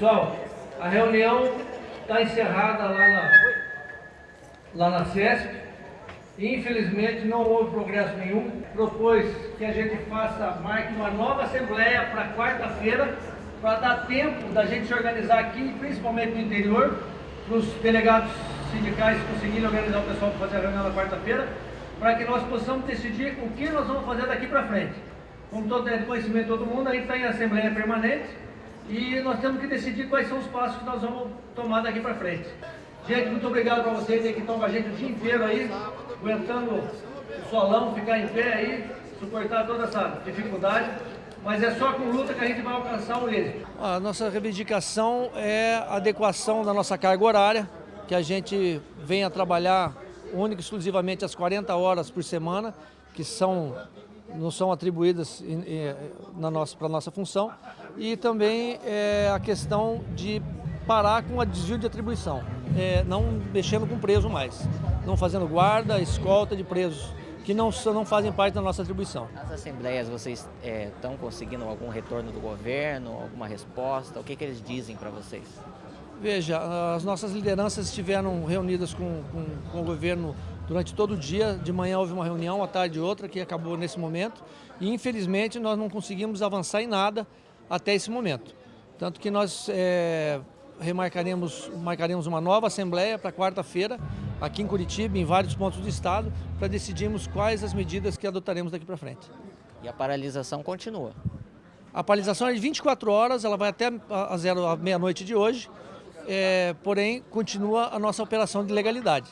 Pessoal, a reunião está encerrada lá na, lá na CESP. Infelizmente não houve progresso nenhum. Propôs que a gente faça, marque uma nova assembleia para quarta-feira, para dar tempo da gente se organizar aqui, principalmente no interior, para os delegados sindicais conseguirem organizar o pessoal para fazer a reunião na quarta-feira, para que nós possamos decidir o que nós vamos fazer daqui para frente. Como todo conhecimento de todo mundo, a gente está em assembleia permanente e nós temos que decidir quais são os passos que nós vamos tomar daqui para frente. Gente, muito obrigado para vocês que estão com a gente o dia inteiro aí, aguentando o solão, ficar em pé aí, suportar toda essa dificuldade. Mas é só com luta que a gente vai alcançar o êxito. A nossa reivindicação é a adequação da nossa carga horária, que a gente venha trabalhar única e exclusivamente as 40 horas por semana, que são, não são atribuídas para nossa, a nossa função, e também é, a questão de parar com o desvio de atribuição, é, não mexendo com preso mais, não fazendo guarda, escolta de presos que não, não fazem parte da nossa atribuição. Nas assembleias vocês estão é, conseguindo algum retorno do governo, alguma resposta? O que, que eles dizem para vocês? Veja, as nossas lideranças estiveram reunidas com, com, com, o governo durante todo o dia. De manhã houve uma reunião, à tarde outra, que acabou nesse momento. E infelizmente nós não conseguimos avançar em nada até esse momento. Tanto que nós é, remarcaremos marcaremos uma nova assembleia para quarta-feira, aqui em Curitiba, em vários pontos do estado, para decidirmos quais as medidas que adotaremos daqui para frente. E a paralisação continua? A paralisação é de 24 horas, ela vai até a, a, a meia-noite de hoje, é, porém continua a nossa operação de legalidade.